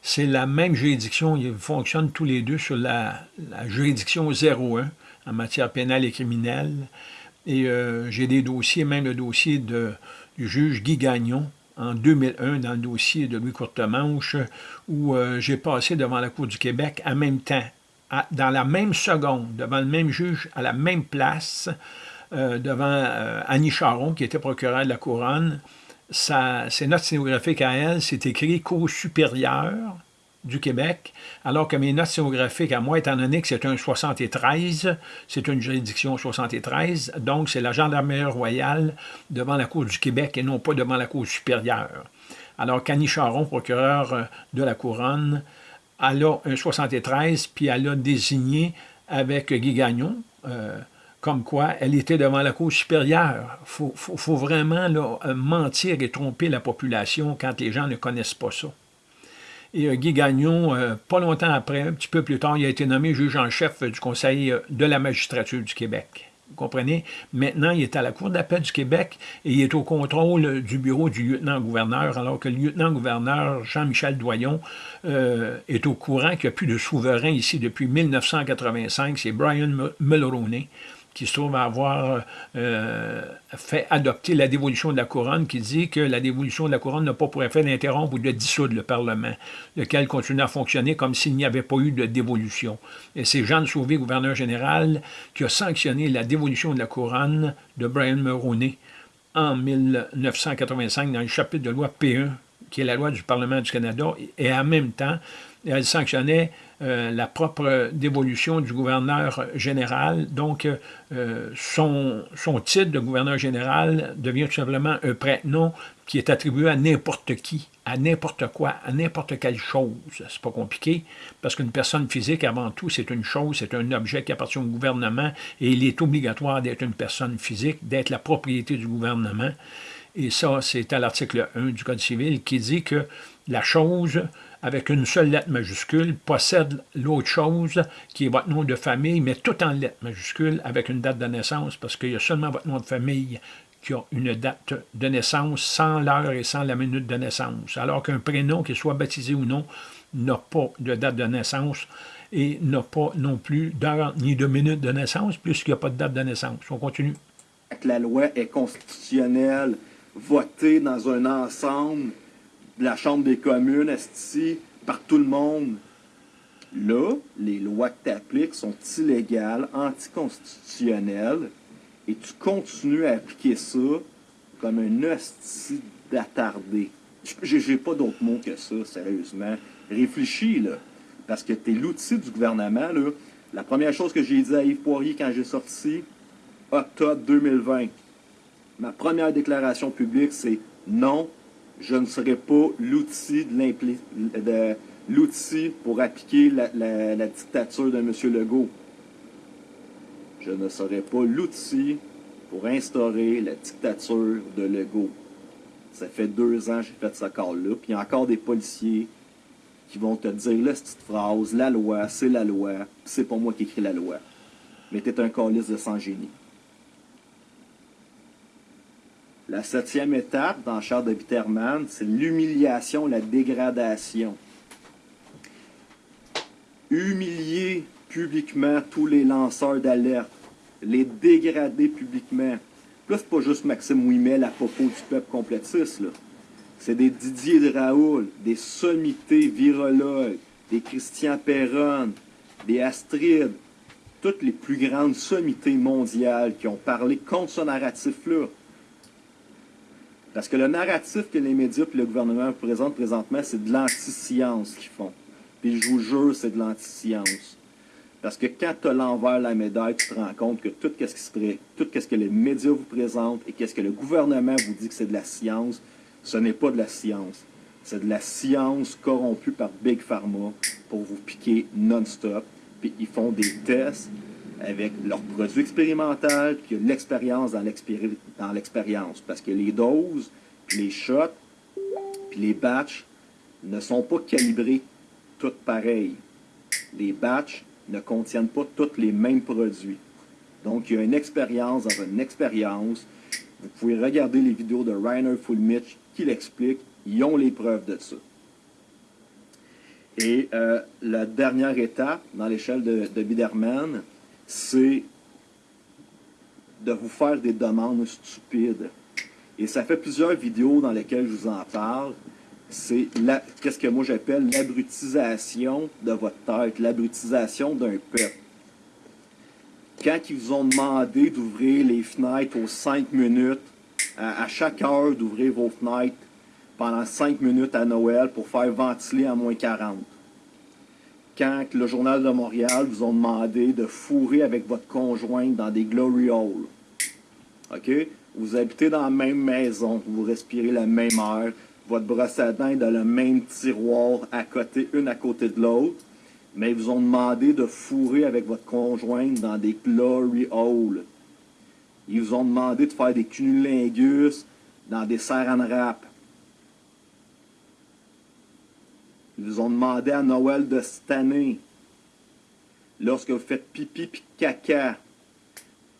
C'est la même juridiction, ils fonctionnent tous les deux sur la, juridiction 01 en matière pénale et criminelle. Et euh, j'ai des dossiers, même le dossier de, du juge Guy Gagnon, en 2001 dans le dossier de Louis Courtemanche, où euh, j'ai passé devant la Cour du Québec en même temps, dans la même seconde, devant le même juge, à la même place, euh, devant euh, Annie Charon, qui était procureure de la Couronne. C'est notes sténographiques à elle, c'est écrit « Cour supérieure », du Québec, alors que mes notes sténographiques à moi, étant donné que c'est un 73, c'est une juridiction 73, donc c'est la gendarmerie royale devant la Cour du Québec et non pas devant la Cour supérieure. Alors qu'Annie Charon, procureur de la Couronne, elle a un 73, puis elle a désigné avec Guy Gagnon, euh, comme quoi elle était devant la Cour supérieure. Il faut, vraiment mentir et tromper la population quand les gens ne connaissent pas ça. Et euh, Guy Gagnon, euh, pas longtemps après, un petit peu plus tard, il a été nommé juge en chef du Conseil euh, de la magistrature du Québec. Vous comprenez? Maintenant, il est à la Cour d'appel du Québec et il est au contrôle du bureau du lieutenant-gouverneur, alors que le lieutenant-gouverneur Jean-Michel Doyon est au courant qu'il n'y a plus de souverain ici depuis 1985, c'est Brian Mulroney qui se trouve à avoir euh, fait adopter la dévolution de la couronne, qui dit que la dévolution de la couronne n'a pas pour effet d'interrompre ou de dissoudre le Parlement, lequel continue à fonctionner comme s'il n'y avait pas eu de dévolution. Et c'est Jean de Sauvé, gouverneur général, qui a sanctionné la dévolution de la couronne de Brian Mulroney en 1985 dans le chapitre de loi P1, qui est la loi du Parlement du Canada, et en même temps, elle sanctionnait euh, la propre dévolution du gouverneur général. Donc, euh, son, son, titre de gouverneur général devient tout simplement un prête-nom qui est attribué à n'importe qui, à n'importe quoi, à n'importe quelle chose. C'est pas compliqué, parce qu'une personne physique, avant tout, c'est une chose, c'est un objet qui appartient au gouvernement, et il est obligatoire d'être une personne physique, d'être la propriété du gouvernement. Et ça, c'est à l'article 1 du Code civil qui dit que la chose avec une seule lettre majuscule, possède l'autre chose, qui est votre nom de famille, mais tout en lettres majuscules, avec une date de naissance, parce qu'il y a seulement votre nom de famille qui a une date de naissance sans l'heure et sans la minute de naissance, alors qu'un prénom, qu'il soit baptisé ou non, n'a pas de date de naissance et n'a pas non plus d'heure ni de minute de naissance, puisqu'il n'y a pas de date de naissance. On continue. La loi est constitutionnelle, votée dans un ensemble de la Chambre des communes, esti, par tout le monde. Là, les lois que tu appliques sont illégales, anticonstitutionnelles, et tu continues à appliquer ça comme un hostie d'attardé. J'ai pas d'autre mot que ça, sérieusement. Réfléchis, là. Parce que tu es l'outil du gouvernement, là. La première chose que j'ai dit à Yves Poirier quand j'ai sorti, octobre 2020, ma première déclaration publique, c'est non, je ne serai pas l'outil pour appliquer la, dictature de M. Legault. Je ne serai pas l'outil pour instaurer la dictature de Legault. Ça fait deux ans que j'ai fait ce corps-là, puis il y a encore des policiers qui vont te dire la petite phrase, la loi, c'est la loi, c'est pas moi qui écris la loi. Mais t'es un calice de sans génie. La septième étape dans Charles de Bitterman, c'est l'humiliation, la dégradation. Humilier publiquement tous les lanceurs d'alerte, les dégrader publiquement. Là, c'est pas juste Maxime Ouimet, la popo du peuple complétiste, là. C'est des Didier de Raoul, des sommités virologues, des Christian Perron, des Astrid, toutes les plus grandes sommités mondiales qui ont parlé contre ce narratif-là. Parce que le narratif que les médias et le gouvernement présentent présentement, c'est de l'anti-science qu'ils font. Puis je vous jure, c'est de l'anti-science. Parce que quand tu as l'envers la médaille, tu te rends compte que tout ce qui ce que les médias vous présentent et qu'est-ce que le gouvernement vous dit que c'est de la science, ce n'est pas de la science. C'est de la science corrompue par Big Pharma pour vous piquer non-stop. Puis ils font des tests avec leurs produits expérimentaux, puis l'expérience dans l'expérience. Parce que les doses, les shots, puis les batchs ne sont pas calibrés toutes pareilles. les batchs ne contiennent pas tous les mêmes produits. Donc, il y a une expérience dans une expérience. Vous pouvez regarder les vidéos de Rainer Fulmich qui l'expliquent. Ils ont les preuves de ça. Et euh, la dernière étape dans l'échelle de, de Biderman, c'est de vous faire des demandes stupides. Et ça fait plusieurs vidéos dans lesquelles je vous en parle. C'est qu'est-ce que moi j'appelle l'abrutisation de votre tête, l'abrutisation d'un peuple. Quand ils vous ont demandé d'ouvrir les fenêtres aux 5 minutes, à, chaque heure d'ouvrir vos fenêtres pendant 5 minutes à Noël pour faire ventiler à moins 40. Quand le Journal de Montréal vous ont demandé de fourrer avec votre conjointe dans des glory holes. OK? Vous habitez dans la même maison, vous respirez la même air, votre brosse à dents est dans le même tiroir à côté, une à côté de l'autre, mais ils vous ont demandé de fourrer avec votre conjointe dans des glory holes. Ils vous ont demandé de faire des cunnilingus dans des saran wrap. Ils vous ont demandé à Noël de cette année, lorsque vous faites pipi et caca,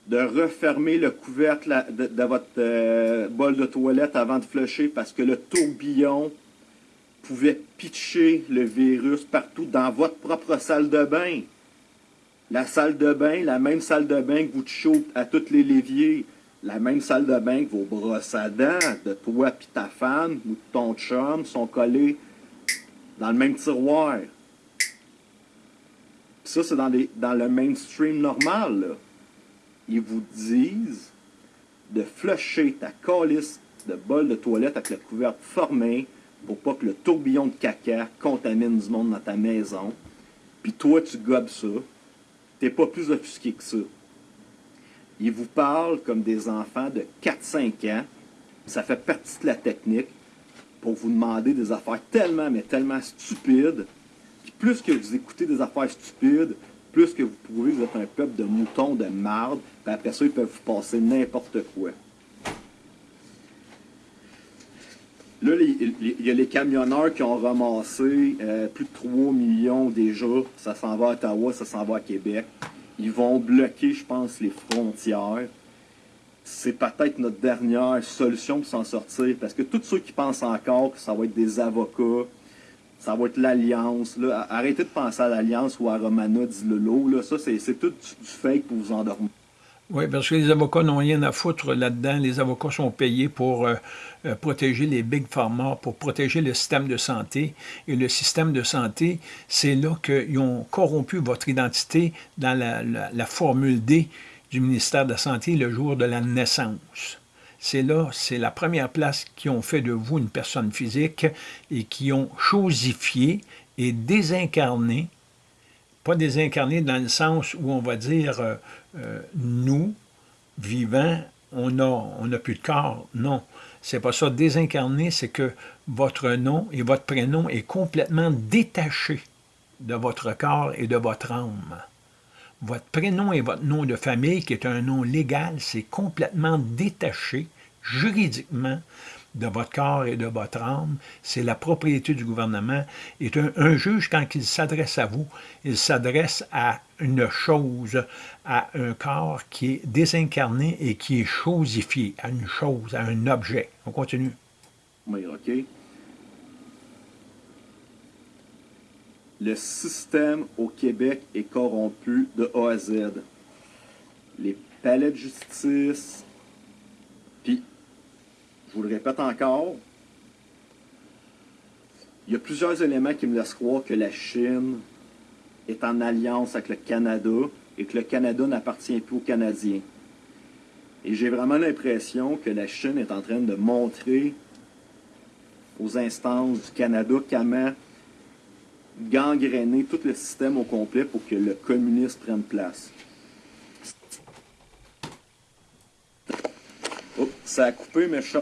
de refermer le couvercle de, votre euh, bol de toilette avant de flusher parce que le tourbillon pouvait pitcher le virus partout dans votre propre salle de bain. La salle de bain, la même salle de bain que vous à tous les léviers, la même salle de bain que vos brosses à dents de toi et ta femme ou de ton chum sont collés dans le même tiroir. ça, c'est dans, le mainstream normal. Ils vous disent de flusher ta calice de bol de toilette avec le couvercle formé pour pas que le tourbillon de caca contamine du monde dans ta maison. Puis toi, tu gobes ça. T'es pas plus offusqué que ça. Ils vous parlent comme des enfants de 4-5 ans. Ça fait partie de la technique pour vous demander des affaires tellement, mais tellement stupides. Plus que vous écoutez des affaires stupides, plus que vous pouvez, vous êtes un peuple de moutons, de marde, puis après ça, ils peuvent vous passer n'importe quoi. Là, il y a les camionneurs qui ont ramassé euh, plus de 3 millions déjà. Ça s'en va à Ottawa, ça s'en va à Québec. Ils vont bloquer, je pense, les frontières. C'est peut-être notre dernière solution pour s'en sortir. Parce que tous ceux qui pensent encore que ça va être des avocats, ça va être l'Alliance. Arrêtez de penser à l'Alliance ou à Romana Dilolo. Là. Ça, c'est tout du fake pour vous endormir. Oui, parce que les avocats n'ont rien à foutre là-dedans. Les avocats sont payés pour euh, euh, protéger les big pharma, pour protéger le système de santé. Et le système de santé, c'est là qu'ils ont corrompu votre identité dans la formule D du ministère de la Santé le jour de la naissance c'est là, c'est la première place qui ont fait de vous une personne physique et qui ont chosifié et désincarné, pas désincarné dans le sens où on va dire euh, euh, nous, vivants, on n'a on a plus de corps. Non, c'est pas ça. Désincarné, c'est que votre nom et votre prénom est complètement détaché de votre corps et de votre âme. Votre prénom et votre nom de famille, qui est un nom légal, c'est complètement détaché juridiquement de votre corps et de votre âme, c'est la propriété du gouvernement. Et un, juge, quand il s'adresse à vous, il s'adresse à une chose, à un corps qui est désincarné et qui est chosifié, à une chose, à un objet. On continue. Oui, OK. Le système au Québec est corrompu de A à Z. Les palais de justice, puis, je vous le répète encore, il y a plusieurs éléments qui me laissent croire que la Chine est en alliance avec le Canada et que le Canada n'appartient plus aux Canadiens. Et j'ai vraiment l'impression que la Chine est en train de montrer aux instances du Canada comment gangréner tout le système au complet pour que le communisme prenne place. Oh, ça a coupé, mais je suis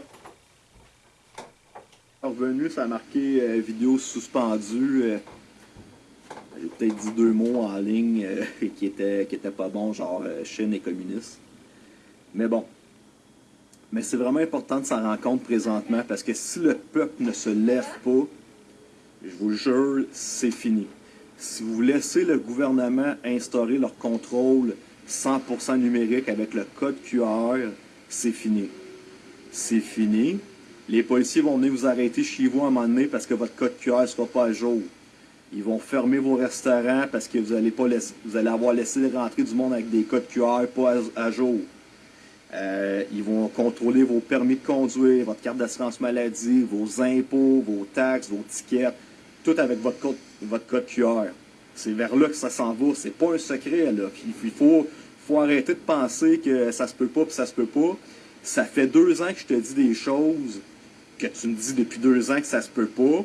revenu, ça a marqué euh, vidéo suspendue. Euh, j'ai peut-être dit deux mots en ligne euh, qui étaient qui pas bons, genre Chine et communiste. Mais bon. Mais c'est vraiment important de s'en rendre compte présentement parce que si le peuple ne se lève pas, je vous jure, c'est fini. Si vous laissez le gouvernement instaurer leur contrôle 100% numérique avec le code QR, c'est fini. C'est fini. Les policiers vont venir vous arrêter chez vous à un moment donné parce que votre code QR ne sera pas à jour. Ils vont fermer vos restaurants parce que vous allez, pas vous allez avoir laissé rentrer du monde avec des codes QR pas à, jour. Euh, ils vont contrôler vos permis de conduire, votre carte d'assurance maladie, vos impôts, vos taxes, vos tickets, tout avec votre code, votre code QR. C'est vers là que ça s'en va. C'est pas un secret. Là. Il faut, arrêter de penser que ça se peut pas puis ça se peut pas. Ça fait deux ans que je te dis des choses que tu me dis depuis deux ans que ça se peut pas.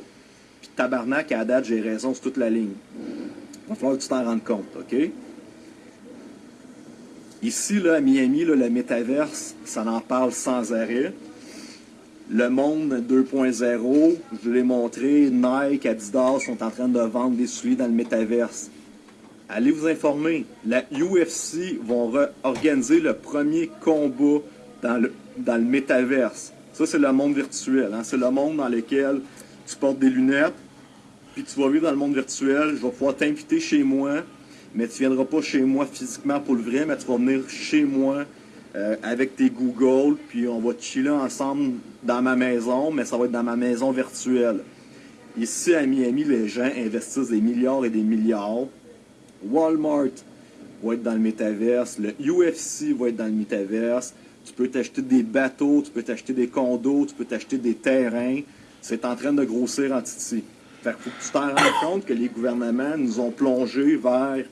Puis tabarnak, à date, j'ai raison sur toute la ligne. Il va falloir que tu t'en rendes compte, OK? Ici, là, à Miami, là, le métaverse, ça en parle sans arrêt. Le monde 2.0, je l'ai montré, Nike, Adidas sont en train de vendre des souliers dans le métaverse. Allez vous informer. La UFC vont organiser le premier combat dans le, dans le métaverse. Ça, c'est le monde virtuel. Hein. C'est le monde dans lequel tu portes des lunettes, puis tu vas vivre dans le monde virtuel. Je vais pouvoir t'inviter chez moi, mais tu viendras pas chez moi physiquement pour le vrai, mais tu vas venir chez moi euh, avec tes Google, puis on va chiller ensemble dans ma maison, mais ça va être dans ma maison virtuelle. Ici, à Miami, les gens investissent des milliards et des milliards. Walmart va être dans le métaverse. Le UFC va être dans le métaverse. Tu peux t'acheter des bateaux, tu peux t'acheter des condos, tu peux t'acheter des terrains. C'est en train de grossir en titi. Fait faut que tu t'en rendes compte que les gouvernements nous ont plongé vers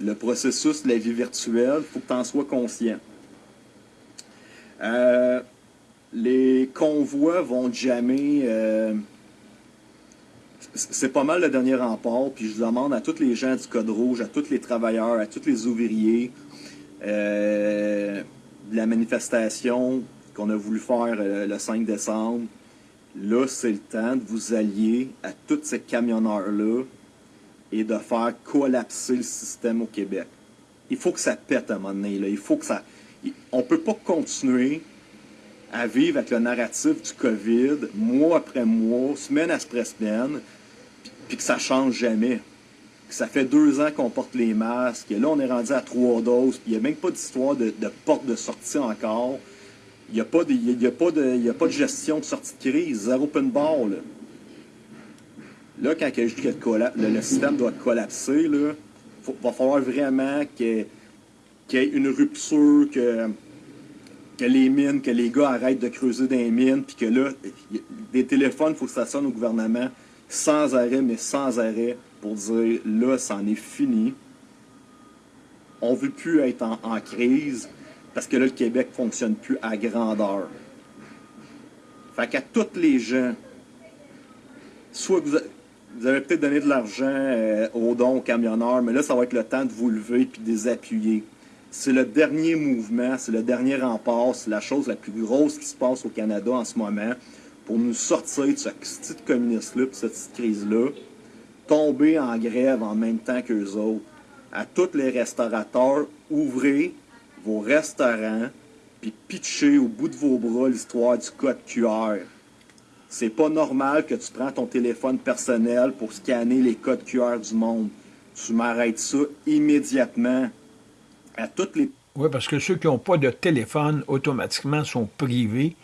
le processus de la vie virtuelle. Il faut que tu en sois conscient. Euh, les convois vont jamais... Euh, c'est pas mal le dernier rempart, puis je demande à tous les gens du Code Rouge, à tous les travailleurs, à tous les ouvriers, euh, de la manifestation qu'on a voulu faire euh, le 5 décembre, là, c'est le temps de vous allier à tous ces camionneurs-là et de faire collapser le système au Québec. Il faut que ça pète à un moment donné. Là. Il faut que ça... On peut pas continuer à vivre avec le narratif du COVID, mois après mois, semaine après semaine, puis que ça change jamais ça fait deux ans qu'on porte les masques, et là on est rendu à trois doses, puis il n'y a même pas d'histoire de, porte de sortie encore. Il n'y a, pas de, a, pas de, a pas de gestion de sortie de crise, zéro open bar. Là, là quand que le, système doit collapser, il va falloir vraiment qu'il y, ait une rupture, que, que les mines, que les gars arrêtent de creuser des mines, puis que là, des téléphones, il faut que ça sonne au gouvernement sans arrêt, mais sans arrêt pour dire là, c'en est fini. On ne veut plus être en, crise parce que là, le Québec ne fonctionne plus à grandeur. Fait qu'à tous les gens, soit vous, avez peut-être donné de l'argent euh, aux dons aux camionneurs, mais là, ça va être le temps de vous lever et de les appuyer. C'est le dernier mouvement, c'est le dernier rempart, c'est la chose la plus grosse qui se passe au Canada en ce moment pour nous sortir de ce petit communiste-là, de cette petite crise-là tomber en grève en même temps qu'eux autres. À tous les restaurateurs, ouvrez vos restaurants puis pitchez au bout de vos bras l'histoire du code QR. C'est pas normal que tu prends ton téléphone personnel pour scanner les codes QR du monde. Tu m'arrêtes ça immédiatement. À toutes les... Oui, parce que ceux qui n'ont pas de téléphone, automatiquement, sont privés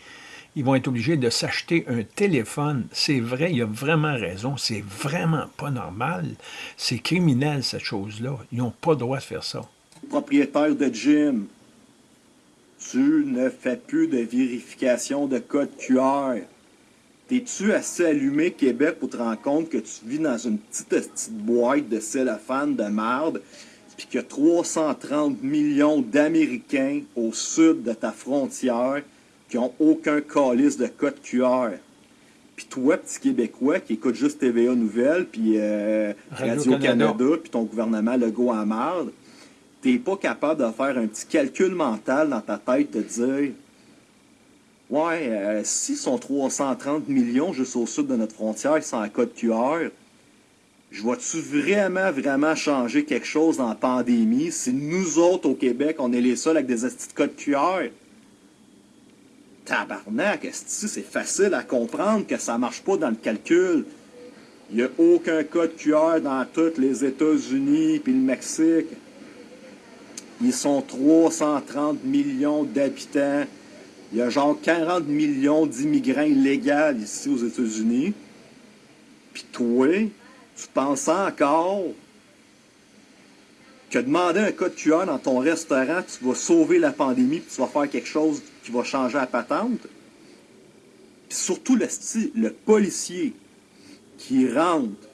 ils vont être obligés de s'acheter un téléphone. C'est vrai, il a vraiment raison. C'est vraiment pas normal. C'est criminel, cette chose-là. Ils n'ont pas le droit de faire ça. Propriétaire de gym, tu ne fais plus de vérification de code QR. T'es-tu assez allumé, Québec, pour te rendre compte que tu vis dans une petite, petite boîte de cellophane de merde, puis qu'il y a 330 millions d'Américains au sud de ta frontière qui n'ont aucun calice de code QR. Puis toi, petit Québécois qui écoute juste TVA Nouvelles, puis euh, Radio-Canada, puis ton gouvernement Legault à marde, t'es pas capable de faire un petit calcul mental dans ta tête de dire Ouais, euh, si sont 330 millions juste au sud de notre frontière sans code QR, je vois-tu vraiment, vraiment changer quelque chose la pandémie? Si nous autres au Québec, on est les seuls avec des de code QR? tabarnak, c'est facile à comprendre que ça marche pas dans le calcul? Il n'y a aucun code QR dans tous les États-Unis puis le Mexique. Ils sont 330 millions d'habitants. Il y a genre 40 millions d'immigrants illégaux ici aux États-Unis. Puis toi, tu penses encore que demander un code QR dans ton restaurant, tu vas sauver la pandémie, puis tu vas faire quelque chose qui va changer la patente? Puis surtout le, le policier qui rentre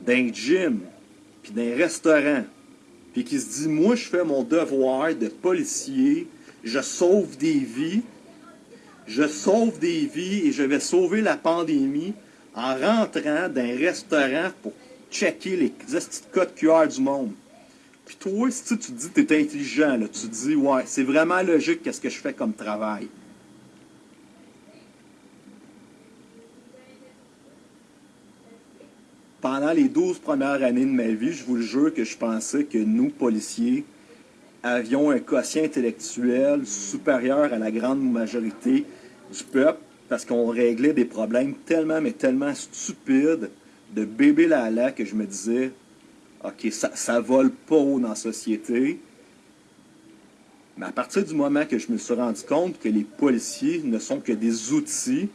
d'un gym, puis d'un restaurant, puis qui se dit, moi je fais mon devoir de policier, je sauve des vies, je sauve des vies et je vais sauver la pandémie en rentrant d'un restaurant pour checker les petits codes QR du monde. Puis toi, si tu te dis que tu es intelligent, tu te dis, ouais, c'est vraiment logique qu'est-ce que je fais comme travail. Pendant les 12 premières années de ma vie, je vous le jure que je pensais que nous, policiers, avions un quotient intellectuel supérieur à la grande majorité du peuple parce qu'on réglait des problèmes tellement, mais tellement stupides de bébé là que je me disais, OK, ça, ça vole pas haut dans la société. Mais à partir du moment que je me suis rendu compte que les policiers ne sont que des outils,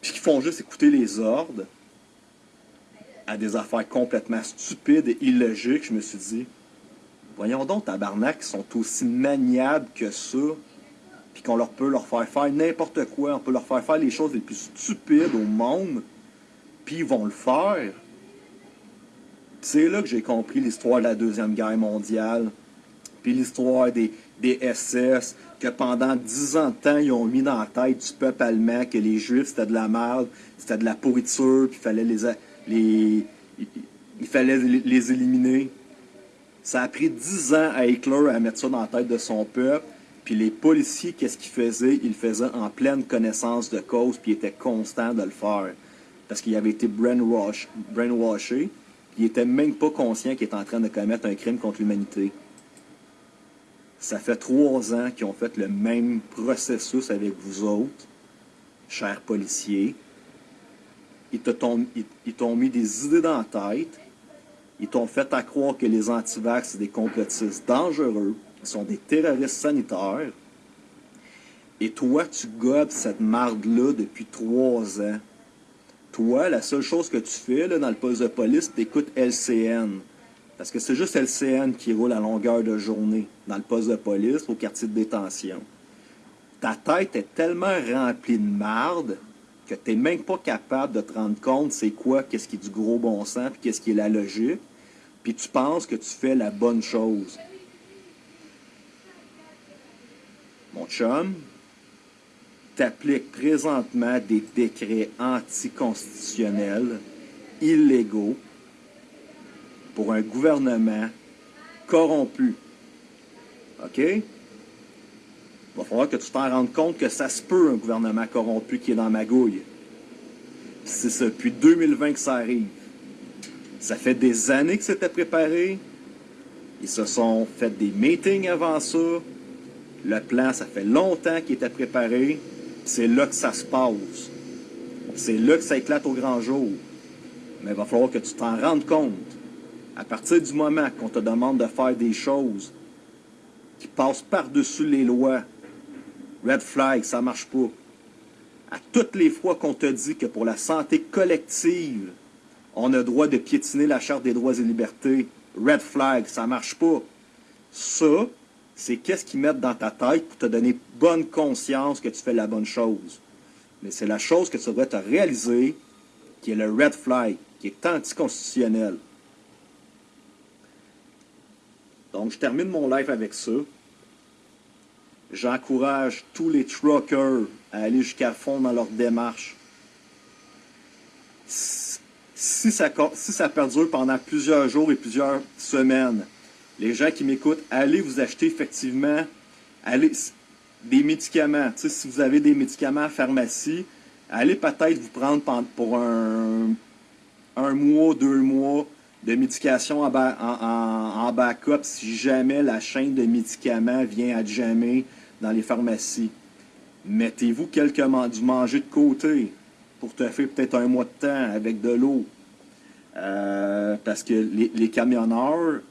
puis qu'ils font juste écouter les ordres à des affaires complètement stupides et illogiques, je me suis dit, voyons donc, tabarnak, ils sont aussi maniables que ça, puis qu'on leur peut leur faire faire n'importe quoi, on peut leur faire faire les choses les plus stupides au monde, puis ils vont le faire. C'est là que j'ai compris l'histoire de la Deuxième Guerre mondiale, puis l'histoire des, SS, que pendant dix ans de temps, ils ont mis dans la tête du peuple allemand que les Juifs, c'était de la merde, c'était de la pourriture, puis il fallait les, les, il fallait les éliminer. Ça a pris dix ans à Hitler à mettre ça dans la tête de son peuple, puis les policiers, qu'est-ce qu'ils faisaient? Ils faisaient en pleine connaissance de cause, puis ils étaient constants de le faire parce qu'il avait été brainwash, brainwashé, il n'était même pas conscient qu'il était en train de commettre un crime contre l'humanité. Ça fait trois ans qu'ils ont fait le même processus avec vous autres, chers policiers. Ils t'ont mis des idées dans la tête. Ils t'ont fait à croire que les antivax, c'est des complotistes dangereux. Sont des terroristes sanitaires. Et toi, tu gobes cette marde-là depuis trois ans. Toi, la seule chose que tu fais là, dans le poste de police, tu écoutes LCN. Parce que c'est juste LCN qui roule à longueur de journée dans le poste de police au quartier de détention. Ta tête est tellement remplie de marde que tu n'es même pas capable de te rendre compte c'est quoi, qu'est-ce qui est du gros bon sens, puis qu'est-ce qui est la logique. Puis tu penses que tu fais la bonne chose. Mon chum, applique présentement des décrets anticonstitutionnels, illégaux, pour un gouvernement corrompu. OK? Il va falloir que tu t'en rendes compte que ça se peut, un gouvernement corrompu qui est dans ma gouille. C'est ça, depuis 2020 que ça arrive. Ça fait des années que c'était préparé. Ils se sont fait des meetings avant ça. Le plan, ça fait longtemps qu'il était préparé. C'est là que ça se passe. C'est là que ça éclate au grand jour. Mais il va falloir que tu t'en rendes compte. À partir du moment qu'on te demande de faire des choses qui passent par-dessus les lois, red flag, ça marche pas. À toutes les fois qu'on te dit que pour la santé collective, on a droit de piétiner la Charte des droits et libertés, red flag, ça marche pas. Ça, c'est qu'est-ce qu'ils mettent dans ta tête pour te donner bonne conscience que tu fais la bonne chose. Mais c'est la chose que tu devrais te réaliser qui est le red flag, qui est anticonstitutionnel. Donc, je termine mon live avec ça. J'encourage tous les truckers à aller jusqu'à fond dans leur démarche. Si ça, si ça perdure pendant plusieurs jours et plusieurs semaines, les gens qui m'écoutent, allez vous acheter effectivement des médicaments. si vous avez des médicaments à pharmacie, allez peut-être vous prendre pour un, mois, deux mois de médication en, backup si jamais la chaîne de médicaments vient à jamais dans les pharmacies. Mettez-vous quelques du manger de côté. pour te faire peut-être un mois de temps avec de l'eau. Euh, parce que les, camionneurs,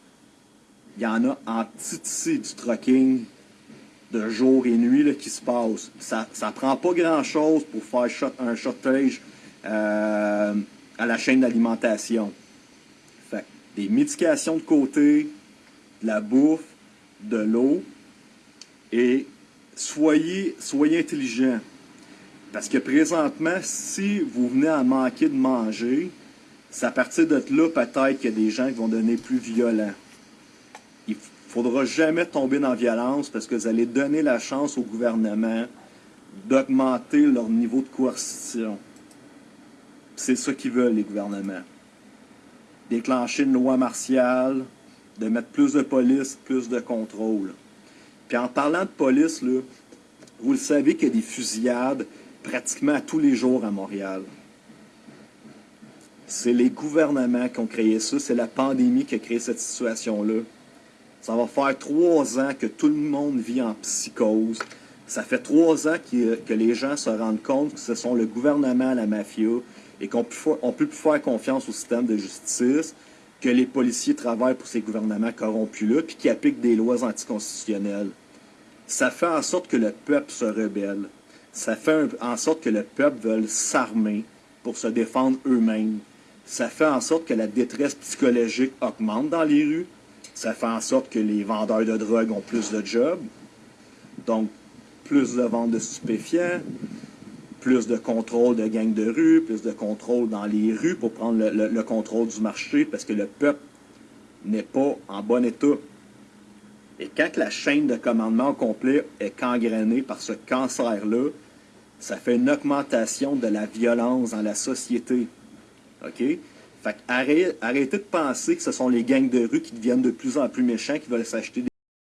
il y en a en titi du trucking de jour et nuit qui se passe. Ça ne prend pas grand-chose pour faire un shortage euh, à la chaîne d'alimentation. Fait des médications de côté, de la bouffe, de l'eau, et soyez, soyez intelligents. Parce que présentement, si vous venez à manquer de manger, c'est à partir de là, peut-être qu'il y a des gens qui vont devenir plus violents. Il faudra jamais tomber dans la violence parce que vous allez donner la chance au gouvernement d'augmenter leur niveau de coercition. C'est ça qu'ils veulent, les gouvernements. Déclencher une loi martiale, de mettre plus de police, plus de contrôle. Puis en parlant de police, vous le savez qu'il y a des fusillades pratiquement tous les jours à Montréal. C'est les gouvernements qui ont créé ça, c'est la pandémie qui a créé cette situation-là. Ça va faire trois ans que tout le monde vit en psychose. Ça fait trois ans que les gens se rendent compte que ce sont le gouvernement, la mafia, et qu'on ne peut plus faire confiance au système de justice, que les policiers travaillent pour ces gouvernements corrompus-là, puis qui appliquent des lois anticonstitutionnelles. Ça fait en sorte que le peuple se rebelle. Ça fait en sorte que le peuple veut s'armer pour se défendre eux-mêmes. Ça fait en sorte que la détresse psychologique augmente dans les rues. Ça fait en sorte que les vendeurs de drogue ont plus de jobs. Donc, plus de ventes de stupéfiants, plus de contrôle de gangs de rue, plus de contrôle dans les rues pour prendre le, contrôle du marché parce que le peuple n'est pas en bon état. Et quand la chaîne de commandement complet est gangrénée par ce cancer-là, ça fait une augmentation de la violence dans la société. OK? Fait arrêtez, de penser que ce sont les gangs de rue qui deviennent de plus en plus méchants, qui veulent s'acheter